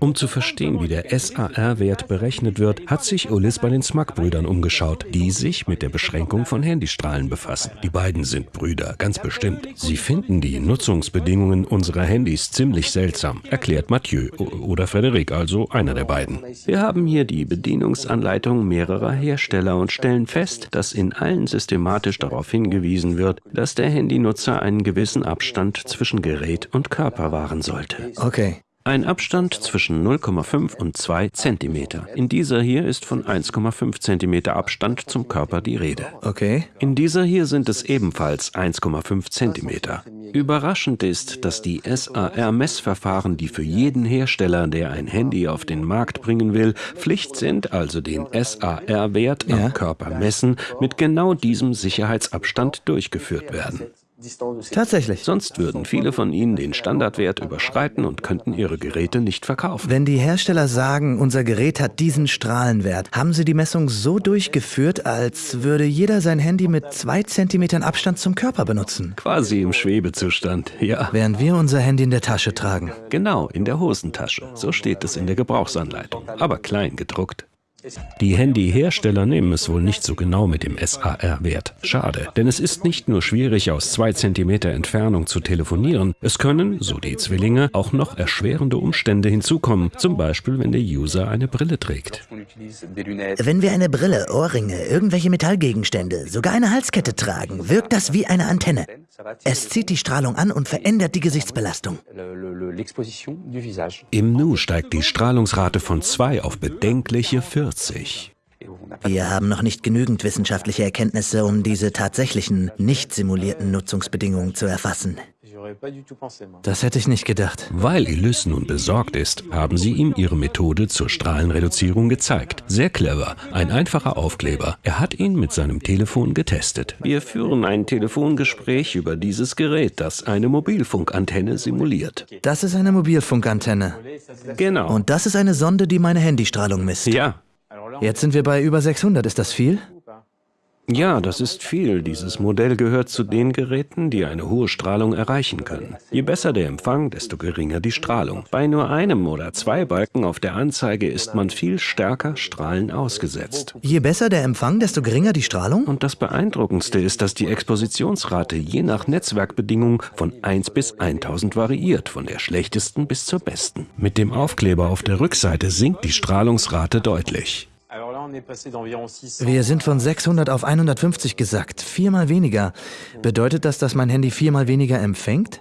Um zu verstehen, wie der SAR-Wert berechnet wird, hat sich Ulis bei den Smack-Brüdern umgeschaut, die sich mit der Beschränkung von Handystrahlen befassen. Die beiden sind Brüder, ganz bestimmt. Sie finden die Nutzungsbedingungen unserer Handys ziemlich seltsam, erklärt Mathieu oder Frederik, also einer der beiden. Wir haben hier die Bedienungsanleitung mehrerer Hersteller und stellen fest, dass in allen systematisch darauf hingewiesen wird, dass der Handynutzer einen gewissen Abstand zwischen Gerät und Körper wahren sollte. Okay. Ein Abstand zwischen 0,5 und 2 cm. In dieser hier ist von 1,5 cm Abstand zum Körper die Rede. Okay. In dieser hier sind es ebenfalls 1,5 cm. Überraschend ist, dass die SAR-Messverfahren, die für jeden Hersteller, der ein Handy auf den Markt bringen will, Pflicht sind, also den SAR-Wert am Ja. Körper messen, mit genau diesem Sicherheitsabstand durchgeführt werden. Tatsächlich. Sonst würden viele von ihnen den Standardwert überschreiten und könnten ihre Geräte nicht verkaufen. Wenn die Hersteller sagen, unser Gerät hat diesen Strahlenwert, haben sie die Messung so durchgeführt, als würde jeder sein Handy mit zwei Zentimetern Abstand zum Körper benutzen, Quasi im Schwebezustand, ja. während wir unser Handy in der Tasche tragen. Genau, in der Hosentasche. So steht es in der Gebrauchsanleitung, aber klein gedruckt. Die Handyhersteller nehmen es wohl nicht so genau mit dem SAR-Wert. Schade, denn es ist nicht nur schwierig, aus zwei Zentimeter Entfernung zu telefonieren. Es können, so die Zwillinge, auch noch erschwerende Umstände hinzukommen. Zum Beispiel, wenn der User eine Brille trägt. Wenn wir eine Brille, Ohrringe, irgendwelche Metallgegenstände, sogar eine Halskette tragen, wirkt das wie eine Antenne. Es zieht die Strahlung an und verändert die Gesichtsbelastung. Im Nu steigt die Strahlungsrate von 2 auf bedenkliche 40. Wir haben noch nicht genügend wissenschaftliche Erkenntnisse, um diese tatsächlichen, nicht simulierten Nutzungsbedingungen zu erfassen. Das hätte ich nicht gedacht. Weil Ilys nun besorgt ist, haben sie ihm ihre Methode zur Strahlenreduzierung gezeigt. Sehr clever, ein einfacher Aufkleber. Er hat ihn mit seinem Telefon getestet. Wir führen ein Telefongespräch über dieses Gerät, das eine Mobilfunkantenne simuliert. Das ist eine Mobilfunkantenne. Genau. Und das ist eine Sonde, die meine Handystrahlung misst. ja, Jetzt sind wir bei über 600. Ist das viel? ja, das ist viel. Dieses Modell gehört zu den Geräten, die eine hohe Strahlung erreichen können. Je besser der Empfang, desto geringer die Strahlung. Bei nur einem oder zwei Balken auf der Anzeige ist man viel stärker Strahlen ausgesetzt. Je besser der Empfang, desto geringer die Strahlung? Und das Beeindruckendste ist, dass die Expositionsrate je nach Netzwerkbedingung von 1 bis 1000 variiert, von der schlechtesten bis zur besten. Mit dem Aufkleber auf der Rückseite sinkt die Strahlungsrate deutlich. Wir sind von 600 auf 150 gesackt. Viermal weniger. Bedeutet das, dass mein Handy viermal weniger empfängt?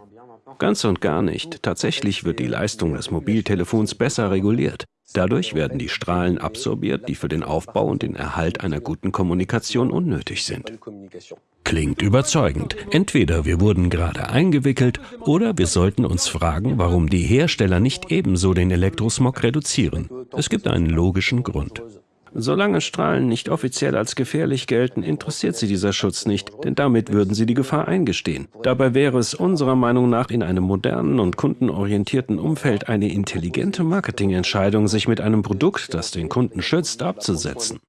Ganz und gar nicht. Tatsächlich wird die Leistung des Mobiltelefons besser reguliert. Dadurch werden die Strahlen absorbiert, die für den Aufbau und den Erhalt einer guten Kommunikation unnötig sind. Klingt überzeugend. Entweder wir wurden gerade eingewickelt oder wir sollten uns fragen, warum die Hersteller nicht ebenso den Elektrosmog reduzieren. Es gibt einen logischen Grund. Solange Strahlen nicht offiziell als gefährlich gelten, interessiert sie dieser Schutz nicht, denn damit würden sie die Gefahr eingestehen. Dabei wäre es unserer Meinung nach in einem modernen und kundenorientierten Umfeld eine intelligente Marketingentscheidung, sich mit einem Produkt, das den Kunden schützt, abzusetzen.